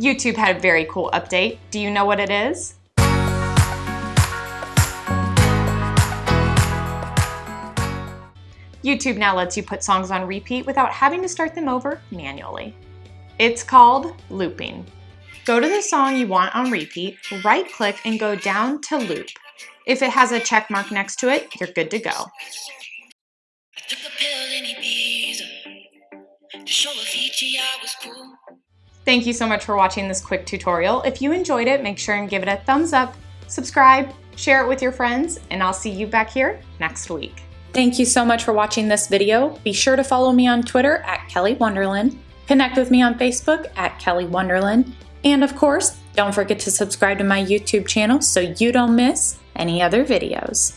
YouTube had a very cool update. Do you know what it is? YouTube now lets you put songs on repeat without having to start them over manually. It's called looping. Go to the song you want on repeat, right click and go down to loop. If it has a check mark next to it, you're good to go. Thank you so much for watching this quick tutorial. If you enjoyed it, make sure and give it a thumbs up, subscribe, share it with your friends, and I'll see you back here next week. Thank you so much for watching this video. Be sure to follow me on Twitter at Kelly Wonderland, connect with me on Facebook at Kelly Wonderland, and of course, don't forget to subscribe to my YouTube channel so you don't miss any other videos.